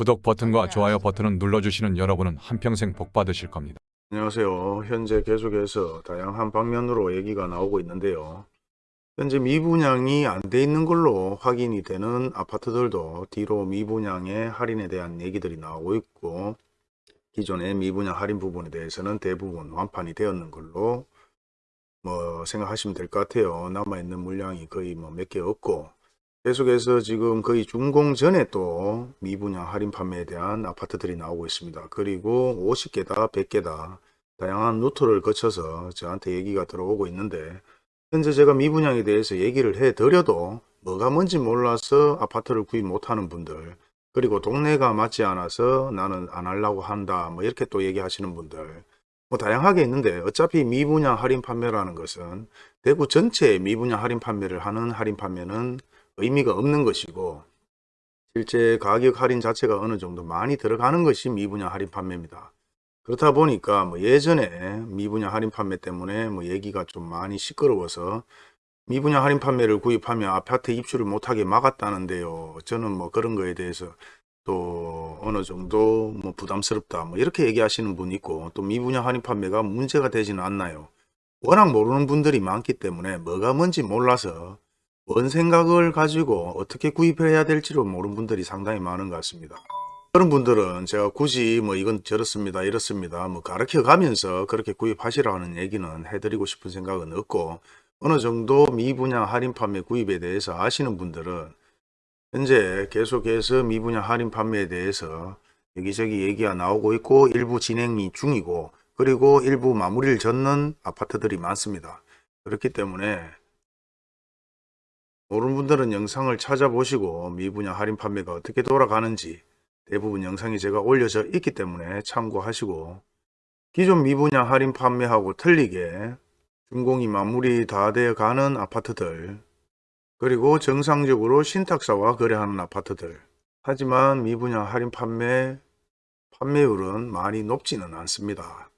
구독 버튼과 좋아요 버튼을 눌러주시는 여러분은 한평생 복 받으실 겁니다. 안녕하세요. 현재 계속해서 다양한 방면으로 얘기가 나오고 있는데요. 현재 미분양이 안 돼 있는 걸로 확인이 되는 아파트들도 뒤로 미분양의 할인에 대한 얘기들이 나오고 있고 기존의 미분양 할인 부분에 대해서는 대부분 완판이 되었는 걸로 뭐 생각하시면 될 것 같아요. 남아있는 물량이 거의 뭐 몇 개 없고 계속해서 지금 거의 준공 전에 또 미분양 할인 판매에 대한 아파트들이 나오고 있습니다. 그리고 50개다 100개다 다양한 루트를 거쳐서 저한테 얘기가 들어오고 있는데 현재 제가 미분양에 대해서 얘기를 해 드려도 뭐가 뭔지 몰라서 아파트를 구입 못하는 분들 그리고 동네가 맞지 않아서 나는 안 하려고 한다 뭐 이렇게 또 얘기하시는 분들 뭐 다양하게 있는데 어차피 미분양 할인 판매라는 것은 대구 전체에 미분양 할인 판매를 하는 할인 판매는 의미가 없는 것이고 실제 가격 할인 자체가 어느 정도 많이 들어가는 것이 미분양 할인 판매입니다. 그렇다 보니까 뭐 예전에 미분양 할인 판매 때문에 뭐 얘기가 좀 많이 시끄러워서 미분양 할인 판매를 구입하면 아파트 입주를 못하게 막았다는데요. 저는 뭐 그런 거에 대해서 또 어느 정도 뭐 부담스럽다 뭐 이렇게 얘기하시는 분 있고 또 미분양 할인 판매가 문제가 되지는 않나요. 워낙 모르는 분들이 많기 때문에 뭐가 뭔지 몰라서 뭔 생각을 가지고 어떻게 구입해야 될지를 모르는 분들이 상당히 많은 것 같습니다. 그런 분들은 제가 굳이 뭐 이건 저렇습니다 이렇습니다 뭐 가르쳐 가면서 그렇게 구입하시라는 얘기는 해드리고 싶은 생각은 없고 어느 정도 미분양 할인 판매 구입에 대해서 아시는 분들은 현재 계속해서 미분양 할인 판매에 대해서 여기저기 얘기가 나오고 있고 일부 진행이 중이고 그리고 일부 마무리를 젓는 아파트들이 많습니다. 그렇기 때문에 모르는 분들은 영상을 찾아보시고 미분양 할인 판매가 어떻게 돌아가는지 대부분 영상이 제가 올려져 있기 때문에 참고하시고 기존 미분양 할인 판매하고 틀리게 준공이 마무리 다 되어 가는 아파트들 그리고 정상적으로 신탁사와 거래하는 아파트들 하지만 미분양 할인 판매 판매율은 많이 높지는 않습니다.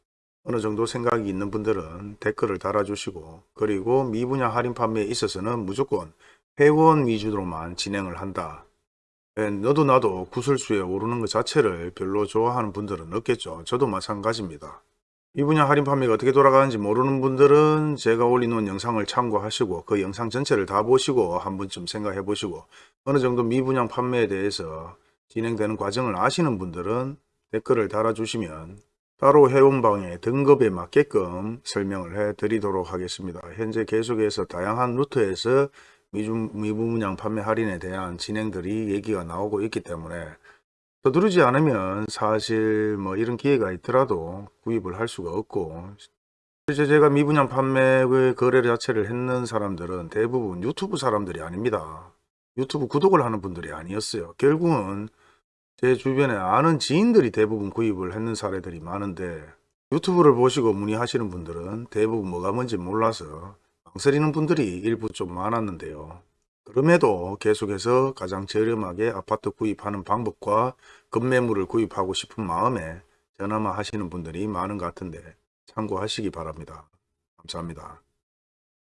어느 정도 생각이 있는 분들은 댓글을 달아주시고 그리고 미분양 할인 판매에 있어서는 무조건 회원 위주로만 진행을 한다. 예, 너도 나도 구설수에 오르는 것 자체를 별로 좋아하는 분들은 없겠죠. 저도 마찬가지입니다. 이 분야 할인 판매가 어떻게 돌아가는지 모르는 분들은 제가 올려놓은 영상을 참고하시고 그 영상 전체를 다 보시고 한 번쯤 생각해 보시고 어느 정도 미분양 판매에 대해서 진행되는 과정을 아시는 분들은 댓글을 달아주시면 따로 회원방의 등급에 맞게끔 설명을 해 드리도록 하겠습니다. 현재 계속해서 다양한 루트에서 미중, 미분양 판매 할인에 대한 진행들이 얘기가 나오고 있기 때문에 서두르지 않으면 사실 뭐 이런 기회가 있더라도 구입을 할 수가 없고 실제 제가 미분양 판매의 거래 자체를 했는 사람들은 대부분 유튜브 사람들이 아닙니다. 유튜브 구독을 하는 분들이 아니었어요. 결국은 제 주변에 아는 지인들이 대부분 구입을 했는 사례들이 많은데 유튜브를 보시고 문의하시는 분들은 대부분 뭐가 뭔지 몰라서 망설이는 분들이 일부 좀 많았는데요. 그럼에도 계속해서 가장 저렴하게 아파트 구입하는 방법과 급매물을 구입하고 싶은 마음에 전화만 하시는 분들이 많은 것 같은데 참고하시기 바랍니다. 감사합니다.